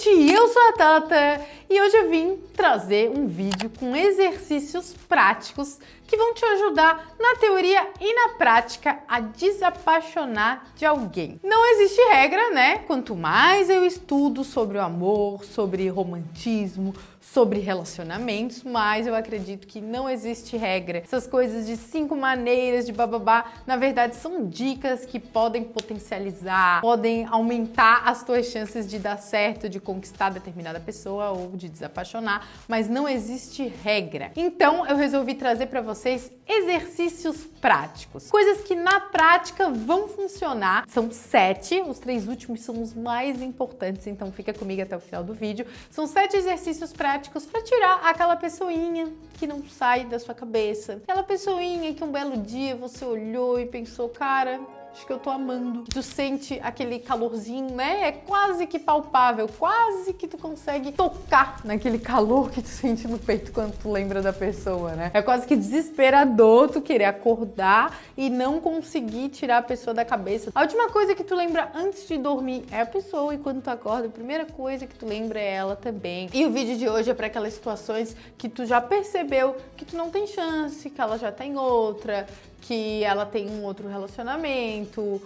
gente, eu sou a Tata. E hoje eu vim trazer um vídeo com exercícios práticos que vão te ajudar na teoria e na prática a desapaixonar de alguém. Não existe regra, né? Quanto mais eu estudo sobre o amor, sobre romantismo, sobre relacionamentos, mas eu acredito que não existe regra. Essas coisas de cinco maneiras de bababá, na verdade são dicas que podem potencializar, podem aumentar as tuas chances de dar certo, de conquistar determinada pessoa ou de desapaixonar, mas não existe regra. Então eu resolvi trazer para vocês exercícios práticos, coisas que na prática vão funcionar. São sete, os três últimos são os mais importantes, então fica comigo até o final do vídeo. São sete exercícios práticos para tirar aquela pessoinha que não sai da sua cabeça. Aquela pessoinha que um belo dia você olhou e pensou, cara, acho que eu tô amando. Tu sente aquele calorzinho, né? É quase que palpável, quase que tu consegue tocar naquele calor que tu sente no peito quando tu lembra da pessoa, né? É quase que desesperador tu querer acordar e não conseguir tirar a pessoa da cabeça. A última coisa que tu lembra antes de dormir é a pessoa e quando tu acorda, a primeira coisa que tu lembra é ela também. E o vídeo de hoje é para aquelas situações que tu já percebeu que tu não tem chance, que ela já tem outra, que ela tem um outro relacionamento,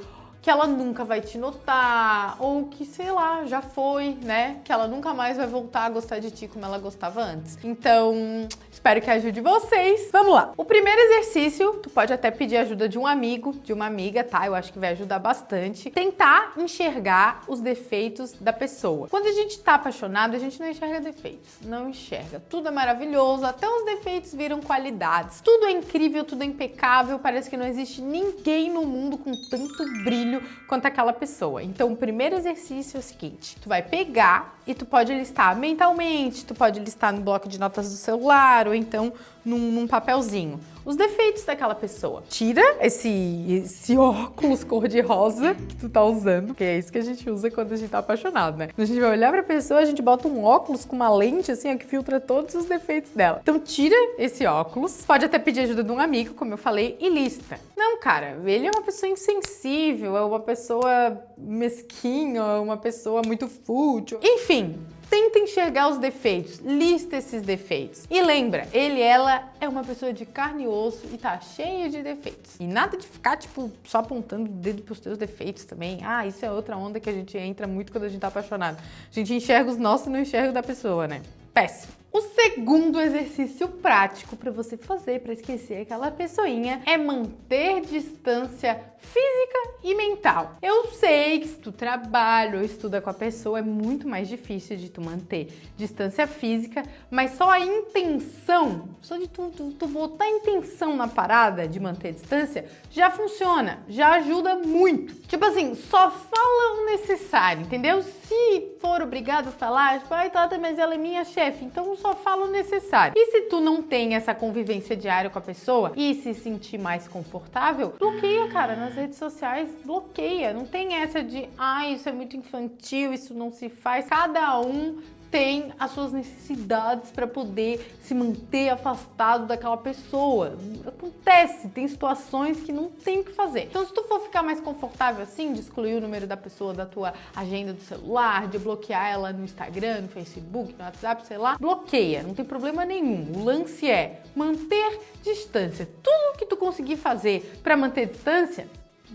que ela nunca vai te notar, ou que, sei lá, já foi, né? Que ela nunca mais vai voltar a gostar de ti como ela gostava antes. Então, espero que ajude vocês. Vamos lá! O primeiro exercício, tu pode até pedir ajuda de um amigo, de uma amiga, tá? Eu acho que vai ajudar bastante. Tentar enxergar os defeitos da pessoa. Quando a gente tá apaixonado, a gente não enxerga defeitos. Não enxerga. Tudo é maravilhoso, até os defeitos viram qualidades. Tudo é incrível, tudo é impecável, parece que não existe ninguém no mundo com tanto brilho quanto aquela pessoa. Então, o primeiro exercício é o seguinte, tu vai pegar e tu pode listar mentalmente, tu pode listar no bloco de notas do celular ou então num, num papelzinho os defeitos daquela pessoa. Tira esse, esse óculos cor-de-rosa que tu tá usando, que é isso que a gente usa quando a gente tá apaixonado, né? Quando a gente vai olhar pra pessoa, a gente bota um óculos com uma lente, assim, ó, que filtra todos os defeitos dela. Então tira esse óculos, pode até pedir ajuda de um amigo, como eu falei, e lista. Não, cara, ele é uma pessoa insensível, é uma pessoa mesquinha, é uma pessoa muito fútil. Enfim, Tenta enxergar os defeitos, lista esses defeitos. E lembra, ele ela é uma pessoa de carne e osso e tá cheia de defeitos. E nada de ficar, tipo, só apontando o dedo pros teus defeitos também. Ah, isso é outra onda que a gente entra muito quando a gente tá apaixonado. A gente enxerga os nossos e não enxerga o da pessoa, né? Péssimo. O segundo exercício prático para você fazer para esquecer aquela pessoinha é manter distância física e mental. Eu sei que se tu trabalha ou estuda com a pessoa é muito mais difícil de tu manter distância física, mas só a intenção, só de tu, tu, tu botar intenção na parada de manter distância, já funciona, já ajuda muito. Tipo assim, só fala o necessário, entendeu? Se for obrigado a falar, tipo, ai Tata, mas ela é minha chefe, então só fala o necessário. E se tu não tem essa convivência diária com a pessoa e se sentir mais confortável, bloqueia, cara, nas redes sociais, bloqueia. Não tem essa de, ah, isso é muito infantil, isso não se faz. Cada um tem as suas necessidades para poder se manter afastado daquela pessoa. Acontece, tem situações que não tem o que fazer. Então, se tu for ficar mais confortável assim, de excluir o número da pessoa da tua agenda do celular, de bloquear ela no Instagram, no Facebook, no WhatsApp, sei lá, bloqueia, não tem problema nenhum. O lance é manter distância. Tudo que tu conseguir fazer para manter distância,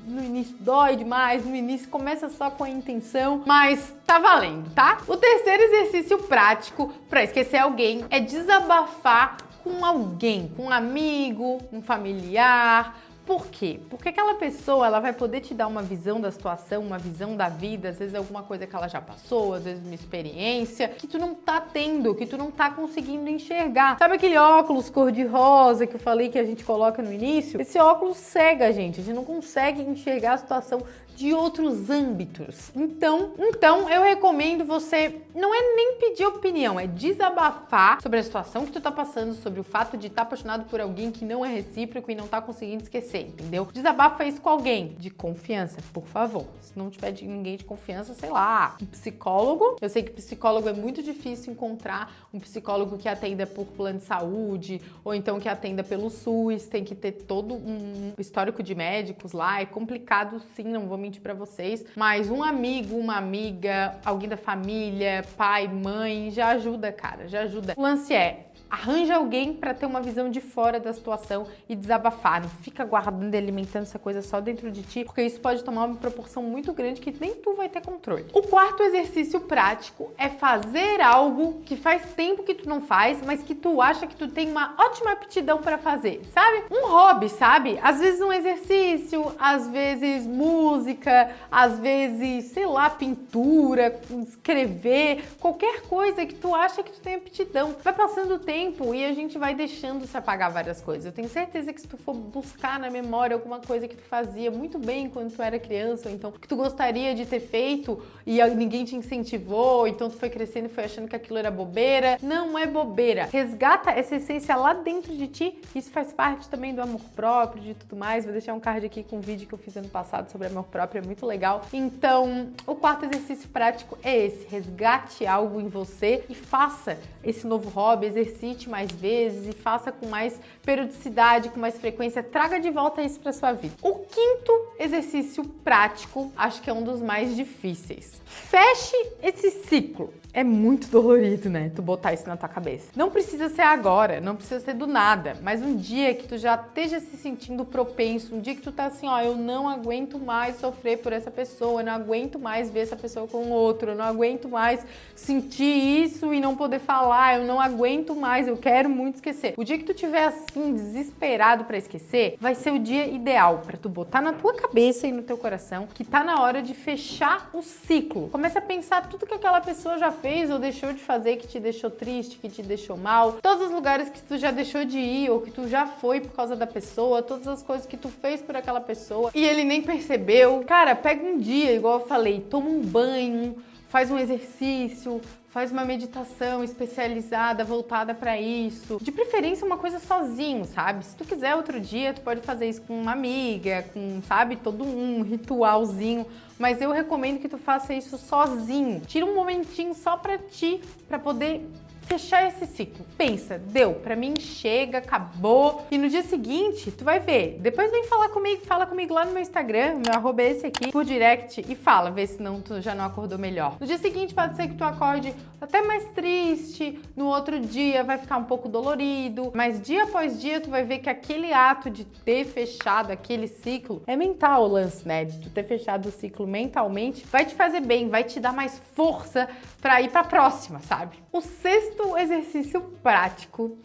no início dói demais, no início começa só com a intenção, mas tá valendo, tá? O terceiro exercício prático para esquecer alguém é desabafar com alguém, com um amigo, um familiar, por quê? Porque aquela pessoa ela vai poder te dar uma visão da situação, uma visão da vida, às vezes alguma coisa que ela já passou, às vezes uma experiência que tu não tá tendo, que tu não tá conseguindo enxergar. Sabe aquele óculos cor-de-rosa que eu falei que a gente coloca no início? Esse óculos cega a gente, a gente não consegue enxergar a situação de outros âmbitos. Então, então eu recomendo você não é nem pedir opinião, é desabafar sobre a situação que tu tá passando, sobre o fato de estar tá apaixonado por alguém que não é recíproco e não tá conseguindo esquecer, entendeu? Desabafa isso com alguém de confiança, por favor. Se não tiver de ninguém de confiança, sei lá, um psicólogo. Eu sei que psicólogo é muito difícil encontrar um psicólogo que atenda por plano de saúde ou então que atenda pelo SUS, tem que ter todo um histórico de médicos lá, é complicado sim, não vou me pra vocês, mas um amigo, uma amiga, alguém da família, pai, mãe, já ajuda, cara, já ajuda. O lance é, Arranja alguém para ter uma visão de fora da situação e desabafar. Não fica guardando e alimentando essa coisa só dentro de ti, porque isso pode tomar uma proporção muito grande que nem tu vai ter controle. O quarto exercício prático é fazer algo que faz tempo que tu não faz, mas que tu acha que tu tem uma ótima aptidão para fazer, sabe? Um hobby, sabe? Às vezes um exercício, às vezes música, às vezes, sei lá, pintura, escrever, qualquer coisa que tu acha que tu tem aptidão. Vai passando o tempo tempo e a gente vai deixando se apagar várias coisas. Eu tenho certeza que se tu for buscar na memória alguma coisa que tu fazia muito bem quando tu era criança, ou então que tu gostaria de ter feito e ninguém te incentivou, então tu foi crescendo e foi achando que aquilo era bobeira. Não é bobeira. Resgata essa essência lá dentro de ti. Isso faz parte também do amor próprio, de tudo mais. Vou deixar um card aqui com um vídeo que eu fiz ano passado sobre amor próprio, é muito legal. Então, o quarto exercício prático é esse. Resgate algo em você e faça esse novo hobby, exercício exercite mais vezes e faça com mais periodicidade, com mais frequência, traga de volta isso para sua vida. O quinto exercício prático, acho que é um dos mais difíceis. Feche esse ciclo. É muito dolorido, né? Tu botar isso na tua cabeça. Não precisa ser agora, não precisa ser do nada, mas um dia que tu já esteja se sentindo propenso, um dia que tu tá assim, ó, eu não aguento mais sofrer por essa pessoa, eu não aguento mais ver essa pessoa com outro, eu não aguento mais sentir isso e não poder falar, eu não aguento mais, eu quero muito esquecer. O dia que tu tiver assim desesperado para esquecer, vai ser o dia ideal para tu botar na tua cabeça e no teu coração que tá na hora de fechar o ciclo. Começa a pensar tudo que aquela pessoa já fez ou deixou de fazer que te deixou triste, que te deixou mal, todos os lugares que tu já deixou de ir ou que tu já foi por causa da pessoa, todas as coisas que tu fez por aquela pessoa e ele nem percebeu. Cara, pega um dia, igual eu falei, toma um banho, faz um exercício, faz uma meditação especializada, voltada para isso. De preferência uma coisa sozinho, sabe? Se tu quiser outro dia, tu pode fazer isso com uma amiga, com, sabe, todo um ritualzinho, mas eu recomendo que tu faça isso sozinho. Tira um momentinho só para ti, para poder fechar esse ciclo. Pensa, deu, pra mim chega, acabou. E no dia seguinte, tu vai ver. Depois vem falar comigo, fala comigo lá no meu Instagram, meu arroba é esse aqui, por direct e fala, vê se não tu já não acordou melhor. No dia seguinte pode ser que tu acorde até mais triste, no outro dia vai ficar um pouco dolorido, mas dia após dia tu vai ver que aquele ato de ter fechado aquele ciclo é mental o lance, né? De tu ter fechado o ciclo mentalmente, vai te fazer bem, vai te dar mais força para ir para a próxima, sabe? O sexto exercício prático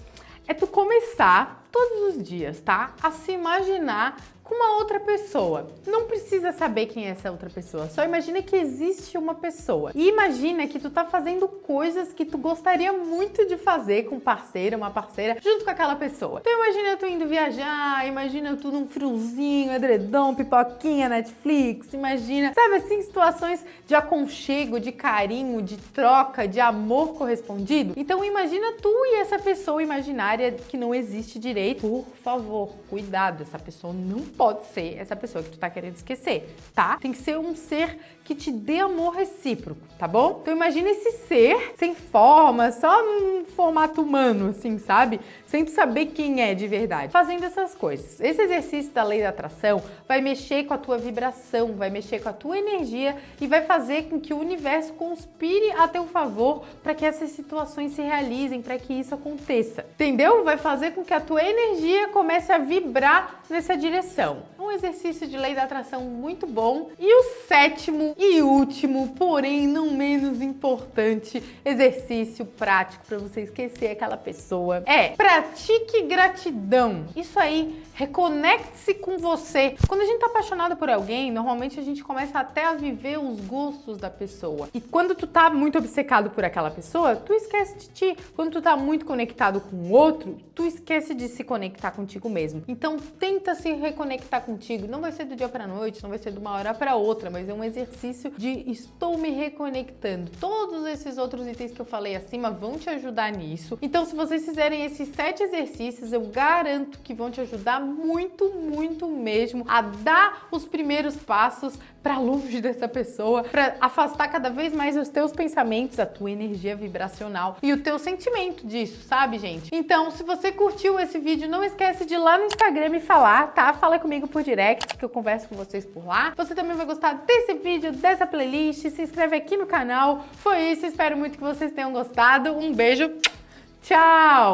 é tu começar todos os dias, tá? A se imaginar com uma outra pessoa. Não precisa saber quem é essa outra pessoa, só imagina que existe uma pessoa. E imagina que tu tá fazendo coisas que tu gostaria muito de fazer com um parceiro, uma parceira, junto com aquela pessoa. Então imagina tu indo viajar, imagina tu num friozinho, edredom, pipoquinha, Netflix, imagina, sabe assim, situações de aconchego, de carinho, de troca, de amor correspondido. Então imagina tu e essa pessoa imaginária que não existe direito. Por favor, cuidado, essa pessoa não pode ser essa pessoa que tu tá querendo esquecer, tá? Tem que ser um ser que te dê amor recíproco, tá bom? Então imagina esse ser sem forma, só num formato humano, assim, sabe? Sem tu saber quem é de verdade. Fazendo essas coisas. Esse exercício da lei da atração vai mexer com a tua vibração, vai mexer com a tua energia e vai fazer com que o universo conspire a teu favor para que essas situações se realizem, para que isso aconteça. Entendeu? Vai fazer com que a tua energia comece a vibrar nessa direção. Um exercício de lei da atração muito bom. E o sétimo e último, porém não menos importante, exercício prático para você esquecer aquela pessoa é pratique gratidão. Isso aí, reconecte-se com você. Quando a gente tá apaixonado por alguém, normalmente a gente começa até a viver os gostos da pessoa. E quando tu tá muito obcecado por aquela pessoa, tu esquece de ti. Quando tu tá muito conectado com o outro, tu esquece de se conectar contigo mesmo. Então tenta se reconectar contigo. Não vai ser do dia para noite, não vai ser de uma hora para outra, mas é um exercício de estou me reconectando. Todos esses outros itens que eu falei acima vão te ajudar nisso. Então, se vocês fizerem esses sete exercícios, eu garanto que vão te ajudar muito, muito mesmo a dar os primeiros passos para longe dessa pessoa, para afastar cada vez mais os teus pensamentos, a tua energia vibracional e o teu sentimento disso, sabe, gente? Então, se você curtiu esse vídeo, não esquece de ir lá no Instagram me falar, tá? Fala comigo por direct, que eu converso com vocês por lá. Você também vai gostar desse vídeo, dessa playlist, se inscreve aqui no canal. Foi isso, espero muito que vocês tenham gostado. Um beijo, tchau!